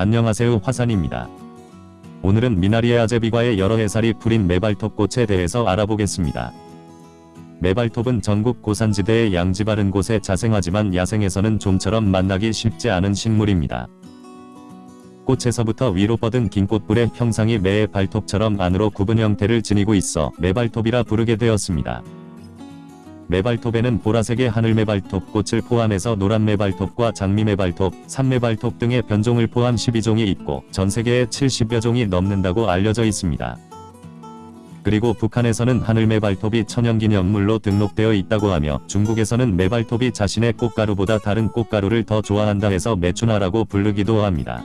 안녕하세요 화산입니다. 오늘은 미나리아 아제비과의 여러 해살이 풀인 메발톱 꽃에 대해서 알아보겠습니다. 매발톱은 전국 고산지대의 양지 바른 곳에 자생하지만 야생에서는 좀처럼 만나기 쉽지 않은 식물입니다. 꽃에서부터 위로 뻗은 긴 꽃뿔의 형상이 매의 발톱처럼 안으로 굽은 형태를 지니고 있어 매발톱이라 부르게 되었습니다. 매발톱에는 보라색의 하늘매발톱꽃을 포함해서 노란 매발톱과 장미 매발톱, 산 매발톱 등의 변종을 포함 12종이 있고 전 세계에 70여 종이 넘는다고 알려져 있습니다. 그리고 북한에서는 하늘 메발톱이 천연기념물로 등록되어 있다고 하며 중국에서는 메발톱이 자신의 꽃가루보다 다른 꽃가루를 더 좋아한다 해서 메추나라고 부르기도 합니다.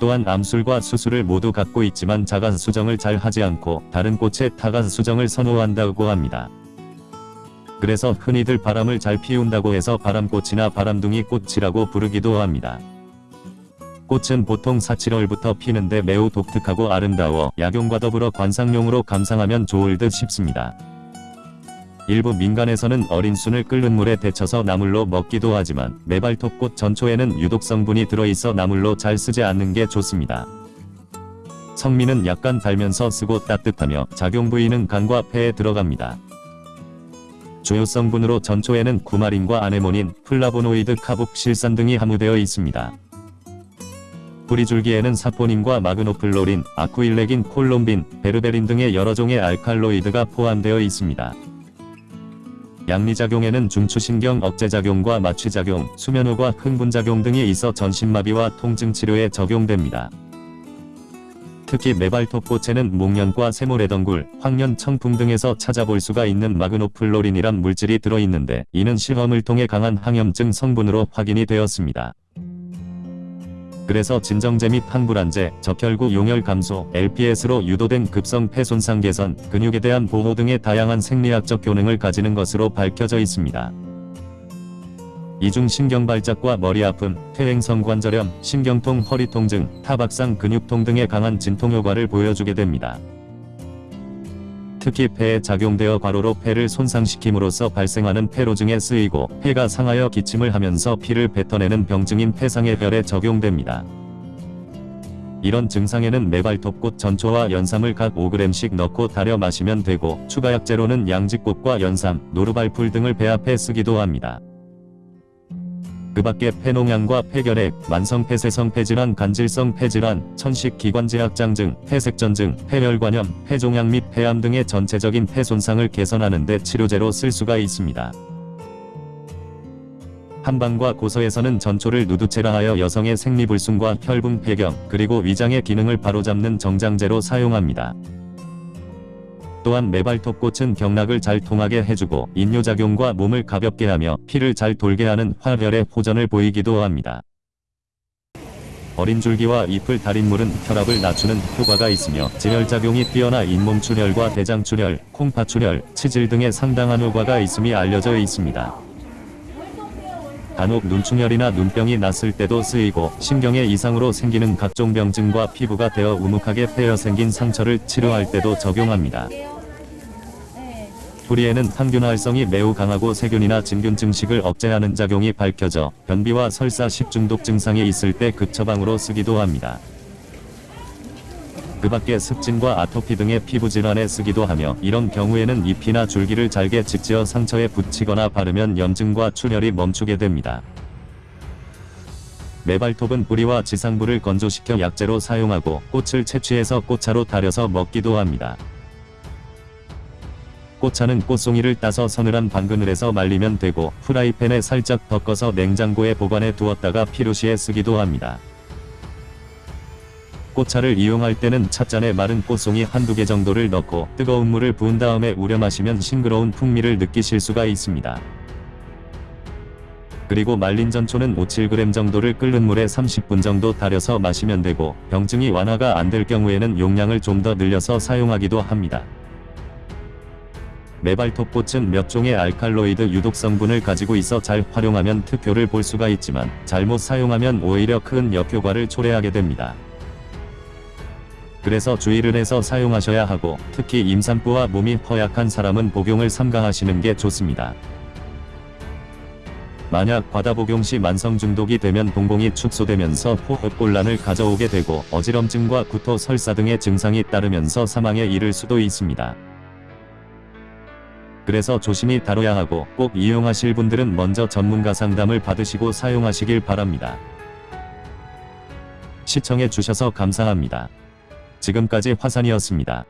또한 암술과 수술을 모두 갖고 있지만 자가 수정을 잘 하지 않고 다른 꽃에 타가 수정을 선호한다고 합니다. 그래서 흔히들 바람을 잘 피운다고 해서 바람꽃이나 바람둥이 꽃이라고 부르기도 합니다. 꽃은 보통 4, 7월부터 피는데 매우 독특하고 아름다워 약용과 더불어 관상용으로 감상하면 좋을 듯 싶습니다. 일부 민간에서는 어린 순을 끓는 물에 데쳐서 나물로 먹기도 하지만 매발톱꽃 전초에는 유독 성분이 들어있어 나물로 잘 쓰지 않는 게 좋습니다. 성미는 약간 달면서 쓰고 따뜻하며 작용 부위는 간과 폐에 들어갑니다. 주요 성분으로 전초에는 쿠마린과 아네모닌, 플라보노이드, 카복실산 등이 함유되어 있습니다. 뿌리줄기에는 사포닌과 마그노플로린, 아쿠일레긴, 콜롬빈, 베르베린 등의 여러 종의 알칼로이드가 포함되어 있습니다. 양리작용에는 중추신경 억제작용과 마취작용, 수면호과 흥분작용 등이 있어 전신마비와 통증치료에 적용됩니다. 특히 메발톱꽃에는 목련과 세모레덩굴, 황련, 청풍 등에서 찾아볼 수가 있는 마그노플로린이란 물질이 들어있는데 이는 실험을 통해 강한 항염증 성분으로 확인이 되었습니다. 그래서 진정제 및 항불안제, 적혈구 용혈 감소, LPS로 유도된 급성 폐 손상 개선, 근육에 대한 보호 등의 다양한 생리학적 효능을 가지는 것으로 밝혀져 있습니다. 이중 신경발작과 머리 아픔, 퇴행성 관절염, 신경통, 허리통증, 타박상 근육통 등의 강한 진통 효과를 보여주게 됩니다. 특히 폐에 작용되어 과로로 폐를 손상시킴으로써 발생하는 폐로증에 쓰이고 폐가 상하여 기침을 하면서 피를 뱉어내는 병증인 폐상해별에 적용됩니다. 이런 증상에는 메발톱꽃 전초와 연삼을 각 5g씩 넣고 달여 마시면 되고 추가 약재로는 양지꽃과 연삼, 노루발풀 등을 배합해 쓰기도 합니다. 그 밖에 폐농양과 폐결핵, 만성 폐쇄성 폐질환, 간질성 폐질환, 천식 기관지학장증, 폐색전증, 폐혈관염, 폐종양 및 폐암 등의 전체적인 폐 손상을 개선하는 데 치료제로 쓸 수가 있습니다. 한방과 고서에서는 전초를 누두체라 하여 여성의 생리불순과 혈분 폐경, 그리고 위장의 기능을 바로잡는 정장제로 사용합니다. 또한 메발톱꽃은 경락을 잘 통하게 해주고 인뇨작용과 몸을 가볍게 하며 피를 잘 돌게 하는 활혈의 호전을 보이기도 합니다. 어린 줄기와 잎을 달인 물은 혈압을 낮추는 효과가 있으며 진혈작용이 뛰어나 잇몸 출혈과 대장 출혈, 콩파출혈, 치질 등의 상당한 효과가 있음이 알려져 있습니다. 간혹 눈충혈이나 눈병이 났을 때도 쓰이고 신경의 이상으로 생기는 각종 병증과 피부가 되어 우묵하게 패여 생긴 상처를 치료할 때도 적용합니다. 뿌리에는 항균 활성이 매우 강하고 세균이나 진균 증식을 억제하는 작용이 밝혀져 변비와 설사 식중독 증상이 있을 때 급처방으로 쓰기도 합니다. 그 밖에 습진과 아토피 등의 피부질환에 쓰기도 하며 이런 경우에는 잎이나 줄기를 잘게 직지어 상처에 붙이거나 바르면 염증과 출혈이 멈추게 됩니다. 메발톱은 뿌리와 지상부를 건조시켜 약재로 사용하고 꽃을 채취해서 꽃차로 달여서 먹기도 합니다. 꽃차는 꽃송이를 따서 서늘한 방그늘에서 말리면 되고 프라이팬에 살짝 덮어서 냉장고에 보관해 두었다가 필요시에 쓰기도 합니다. 꽃차를 이용할 때는 찻잔에 마른 꽃송이 한두 개 정도를 넣고 뜨거운 물을 부은 다음에 우려 마시면 싱그러운 풍미를 느끼실 수가 있습니다. 그리고 말린 전초는 5-7g 정도를 끓는 물에 30분 정도 달여서 마시면 되고 병증이 완화가 안 될 경우에는 용량을 좀 더 늘려서 사용하기도 합니다. 메발톱꽃은 몇 종의 알칼로이드 유독 성분을 가지고 있어 잘 활용하면 특효를 볼 수가 있지만 잘못 사용하면 오히려 큰 역효과를 초래하게 됩니다. 그래서 주의를 해서 사용하셔야 하고 특히 임산부와 몸이 허약한 사람은 복용을 삼가하시는 게 좋습니다. 만약 과다 복용 시 만성 중독이 되면 동공이 축소되면서 호흡곤란을 가져오게 되고 어지럼증과 구토, 설사 등의 증상이 따르면서 사망에 이를 수도 있습니다. 그래서 조심히 다뤄야 하고 꼭 이용하실 분들은 먼저 전문가 상담을 받으시고 사용하시길 바랍니다. 시청해 주셔서 감사합니다. 지금까지 화산이었습니다.